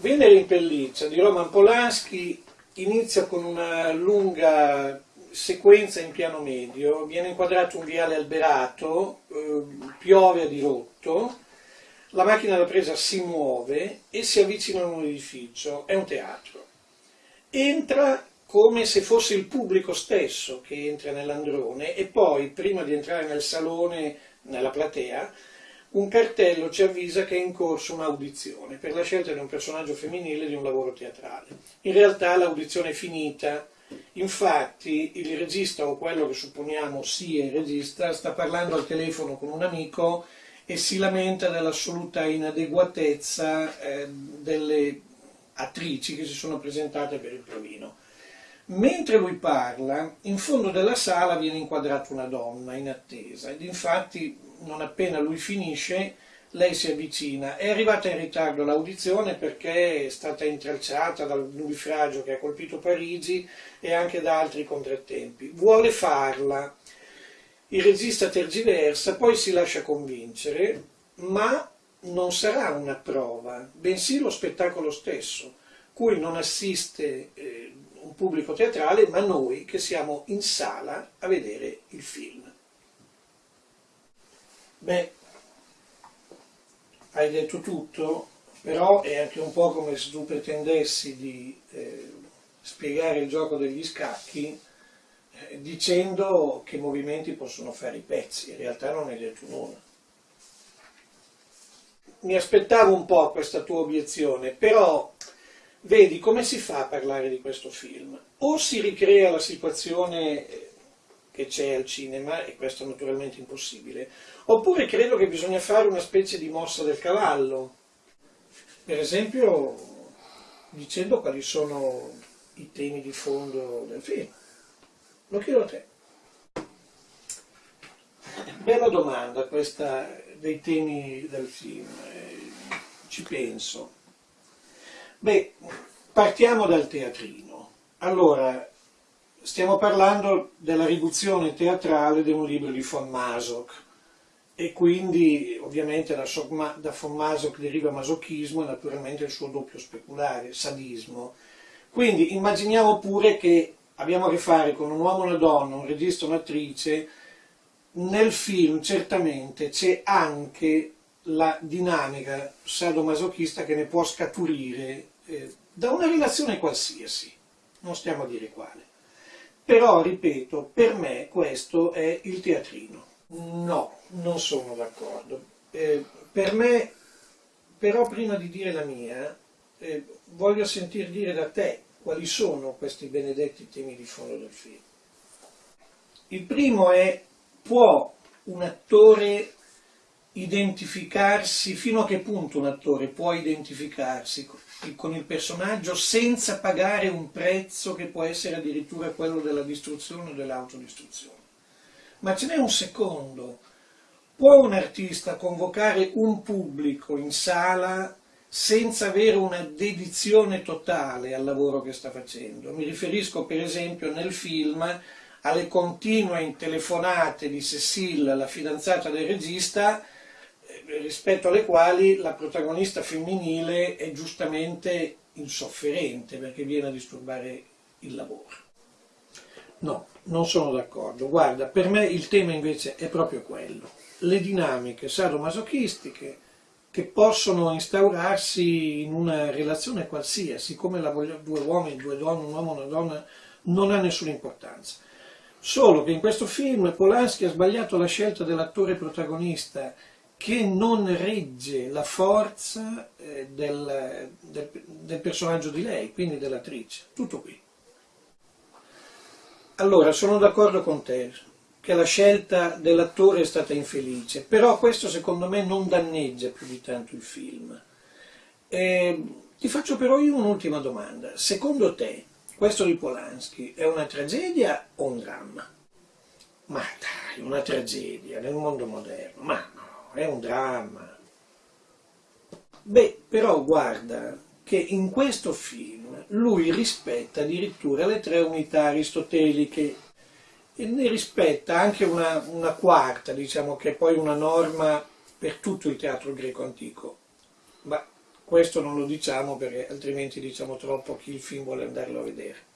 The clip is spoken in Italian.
Venere in pelliccia di Roman Polanski inizia con una lunga sequenza in piano medio, viene inquadrato un viale alberato, eh, piove a dirotto, la macchina da presa si muove e si avvicina a un edificio, è un teatro. Entra come se fosse il pubblico stesso che entra nell'androne e poi, prima di entrare nel salone, nella platea, un cartello ci avvisa che è in corso un'audizione per la scelta di un personaggio femminile di un lavoro teatrale. In realtà l'audizione è finita, infatti il regista o quello che supponiamo sia il regista sta parlando al telefono con un amico e si lamenta dell'assoluta inadeguatezza eh, delle attrici che si sono presentate per il provino. Mentre lui parla, in fondo della sala viene inquadrata una donna in attesa ed infatti non appena lui finisce lei si avvicina. È arrivata in ritardo l'audizione perché è stata intralciata dal nubifragio che ha colpito Parigi e anche da altri contrattempi. Vuole farla, il regista tergiversa, poi si lascia convincere, ma non sarà una prova, bensì lo spettacolo stesso, cui non assiste eh, un pubblico teatrale, ma noi che siamo in sala a vedere il film. Beh, hai detto tutto, però è anche un po' come se tu pretendessi di eh, spiegare il gioco degli scacchi eh, dicendo che movimenti possono fare i pezzi, in realtà non hai detto nulla. Mi aspettavo un po' questa tua obiezione, però vedi come si fa a parlare di questo film? O si ricrea la situazione eh, che c'è al cinema, e questo è naturalmente impossibile, oppure credo che bisogna fare una specie di mossa del cavallo, per esempio dicendo quali sono i temi di fondo del film. Lo chiedo a te. Bella domanda questa dei temi del film, eh, ci penso. Beh, partiamo dal teatrino. Allora, Stiamo parlando della riduzione teatrale di un libro di von Masoch e quindi ovviamente da, da von Masoch deriva masochismo e naturalmente il suo doppio speculare, sadismo. Quindi immaginiamo pure che abbiamo a che fare con un uomo e una donna, un regista e un'attrice, nel film certamente c'è anche la dinamica sadomasochista che ne può scaturire eh, da una relazione qualsiasi, non stiamo a dire quale. Però, ripeto, per me questo è il teatrino. No, non sono d'accordo. Eh, per me, però prima di dire la mia, eh, voglio sentir dire da te quali sono questi benedetti temi di fondo del film. Il primo è, può un attore identificarsi, fino a che punto un attore può identificarsi con il personaggio senza pagare un prezzo che può essere addirittura quello della distruzione o dell'autodistruzione. Ma ce n'è un secondo. Può un artista convocare un pubblico in sala senza avere una dedizione totale al lavoro che sta facendo? Mi riferisco per esempio nel film alle continue telefonate di Cecile, la fidanzata del regista, rispetto alle quali la protagonista femminile è giustamente insofferente perché viene a disturbare il lavoro. No, non sono d'accordo. Guarda, per me il tema invece è proprio quello. Le dinamiche sadomasochistiche che possono instaurarsi in una relazione qualsiasi, come la voglio, due uomini, due donne, un uomo una donna, non ha nessuna importanza. Solo che in questo film Polanski ha sbagliato la scelta dell'attore protagonista che non regge la forza eh, del, del, del, personaggio di lei, quindi dell'attrice. Tutto qui. Allora, sono d'accordo con te che la scelta dell'attore è stata infelice, però questo secondo me non danneggia più di tanto il film. E ti faccio però io un'ultima domanda. Secondo te, questo di Polanski è una tragedia o un dramma? Ma dai, una tragedia nel mondo moderno, ma è un dramma. Beh, però guarda che in questo film lui rispetta addirittura le tre unità aristoteliche e ne rispetta anche una, una quarta, diciamo che è poi una norma per tutto il teatro greco antico. Ma questo non lo diciamo perché altrimenti diciamo troppo chi il film vuole andarlo a vedere.